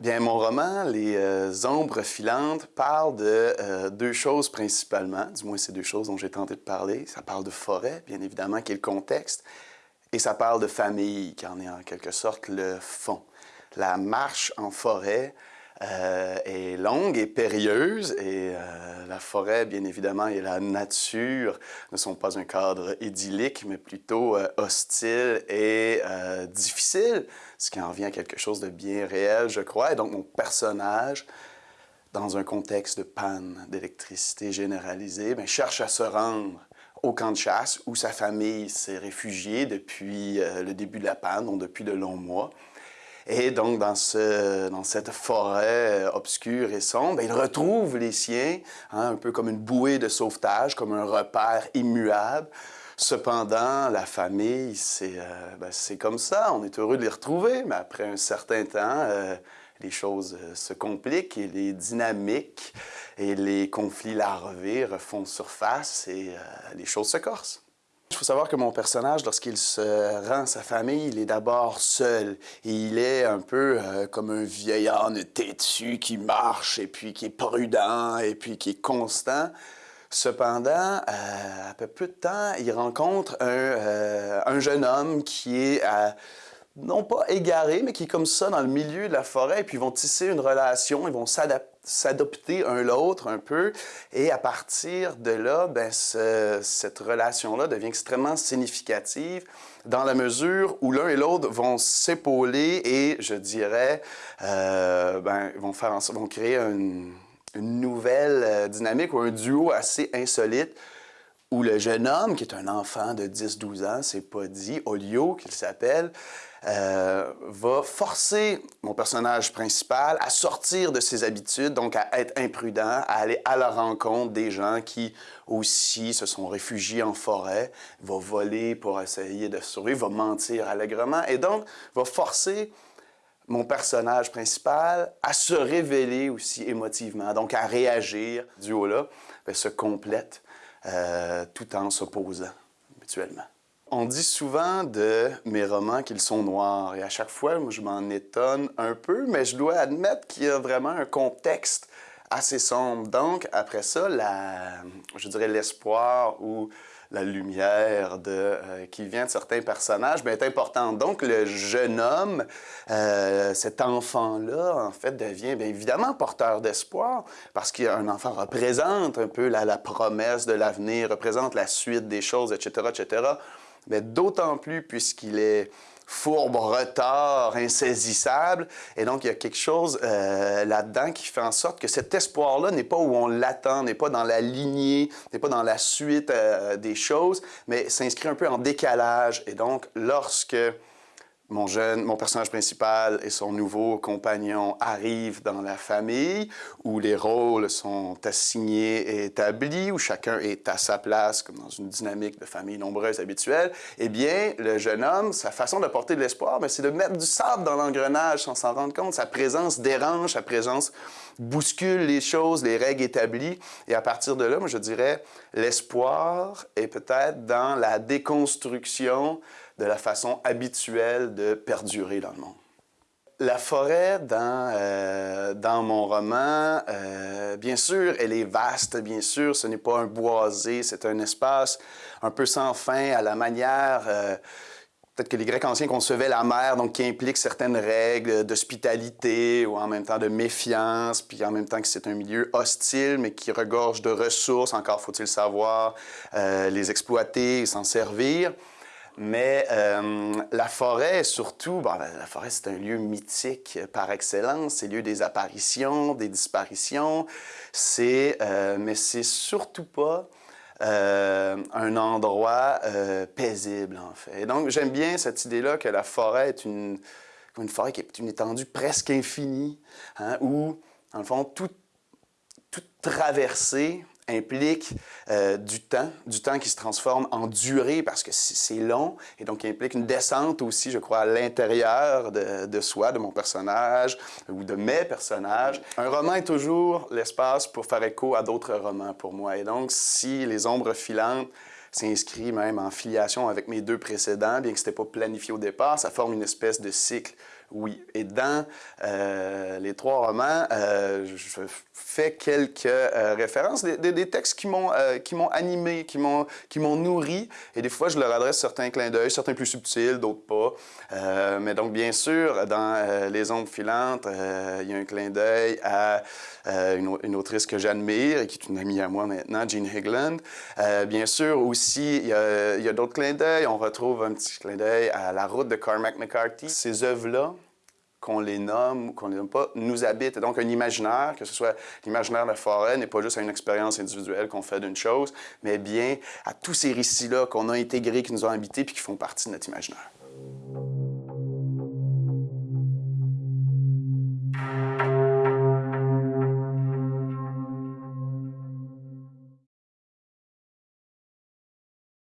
Bien, mon roman, Les euh, ombres filantes, parle de euh, deux choses principalement, du moins c'est deux choses dont j'ai tenté de parler. Ça parle de forêt, bien évidemment, qui est le contexte, et ça parle de famille, qui en est en quelque sorte le fond. La marche en forêt euh, est longue et périlleuse et euh, la forêt, bien évidemment, et la nature ne sont pas un cadre idyllique, mais plutôt euh, hostile et difficile, ce qui en vient à quelque chose de bien réel, je crois. Et donc, mon personnage, dans un contexte de panne d'électricité généralisée, bien, cherche à se rendre au camp de chasse où sa famille s'est réfugiée depuis le début de la panne, donc depuis de longs mois. Et donc, dans, ce, dans cette forêt euh, obscure et sombre, il retrouve les siens, hein, un peu comme une bouée de sauvetage, comme un repère immuable. Cependant, la famille, c'est euh, ben, comme ça, on est heureux de les retrouver, mais après un certain temps, euh, les choses se compliquent et les dynamiques et les conflits larvés refont surface et les choses se corsent. Il faut savoir que mon personnage, lorsqu'il se rend à sa famille, il est d'abord seul. Il est un peu euh, comme un vieillard têtu qui marche et puis qui est prudent et puis qui est constant. Cependant, euh, peu peu de temps, il rencontre un, euh, un jeune homme qui est non pas égaré, mais qui est comme ça dans le milieu de la forêt, et puis ils vont tisser une relation, ils vont s'adopter un l'autre un peu, et à partir de là, ben, cette relation-là devient extrêmement significative dans la mesure où l'un et l'autre vont s'épauler et, je dirais, euh, ben, vont, faire vont créer une, une nouvelle euh, dynamique ou un duo assez insolite où le jeune homme, qui est un enfant de 10-12 ans, c'est pas dit, Olio qu'il s'appelle, euh, va forcer mon personnage principal à sortir de ses habitudes, donc à être imprudent, à aller à la rencontre des gens qui aussi se sont réfugiés en forêt, va voler pour essayer de survivre, va mentir allègrement, et donc va forcer mon personnage principal à se révéler aussi émotivement, donc à réagir. Du haut-là ben, se complète euh, tout en s'opposant mutuellement. On dit souvent de mes romans qu'ils sont noirs et à chaque fois, je m'en étonne un peu, mais je dois admettre qu'il y a vraiment un contexte assez sombre. Donc, après ça, je dirais l'espoir ou la lumière de, euh, qui vient de certains personnages bien, est importante. Donc, le jeune homme, euh, cet enfant-là, en fait, devient bien évidemment porteur d'espoir parce qu'un enfant représente un peu la, la promesse de l'avenir, représente la suite des choses, etc., etc. Mais d'autant plus puisqu'il est fourbe, retard, insaisissable. Et donc, il y a quelque chose euh, là-dedans qui fait en sorte que cet espoir-là n'est pas où on l'attend, n'est pas dans la lignée, n'est pas dans la suite euh, des choses, mais s'inscrit un peu en décalage. Et donc, lorsque mon jeune, mon personnage principal et son nouveau compagnon arrivent dans la famille, où les rôles sont assignés et établis, où chacun est à sa place, comme dans une dynamique de famille nombreuse habituelle, eh bien, le jeune homme, sa façon d'apporter de l'espoir, c'est de mettre du sable dans l'engrenage sans s'en rendre compte. Sa présence dérange, sa présence bouscule les choses, les règles établies. Et à partir de là, moi, je dirais, l'espoir est peut-être dans la déconstruction de la façon habituelle de perdurer dans le monde. La forêt dans, euh, dans mon roman, euh, bien sûr, elle est vaste, bien sûr, ce n'est pas un boisé, c'est un espace un peu sans fin à la manière... Euh, peut-être que les Grecs anciens concevaient la mer, donc qui implique certaines règles d'hospitalité ou en même temps de méfiance, puis en même temps que c'est un milieu hostile, mais qui regorge de ressources, encore faut-il savoir les exploiter et s'en servir. Mais euh, la forêt, surtout, bon, la forêt, c'est un lieu mythique par excellence. C'est lieu des apparitions, des disparitions. C'est, euh, mais c'est surtout pas euh, un endroit paisible, en fait. Donc, j'aime bien cette idée-là que la forêt est une, une forêt qui est une étendue presque infinie, hein, où, en le fond, toute, toute traversée implique euh, du temps, du temps qui se transforme en durée parce que c'est long et donc implique une descente aussi, je crois, à l'intérieur de, de, soi, de mon personnage ou de mes personnages. Un roman est toujours l'espace pour faire écho à d'autres romans pour moi et donc si Les Ombres filantes s'inscrit même en filiation avec mes deux précédents, bien que ce n'était pas planifié au départ, ça forme une espèce de cycle oui. Et dans euh, les trois romans, euh, je fais quelques euh, références, des, des, textes qui m'ont animé, qui m'ont nourri. Et des fois, je leur adresse certains clins d'œil, certains plus subtils, d'autres pas. mais donc, bien sûr, dans Les ombres filantes, il y a un clin d'œil à une, une, autrice que j'admire et qui est une amie à moi maintenant, Jean Higland. bien sûr, aussi, il y a, a d'autres clins d'œil. On retrouve un petit clin d'œil à La route de Cormac McCarthy. Ces œuvres-là, qu'on les nomme ou qu'on les nomme pas, nous habite. donc, un imaginaire, que ce soit l'imaginaire de la forêt, n'est pas juste une expérience individuelle qu'on fait d'une chose, mais bien à tous ces récits-là qu'on a intégrés, qui nous ont habités puis qui font partie de notre imaginaire.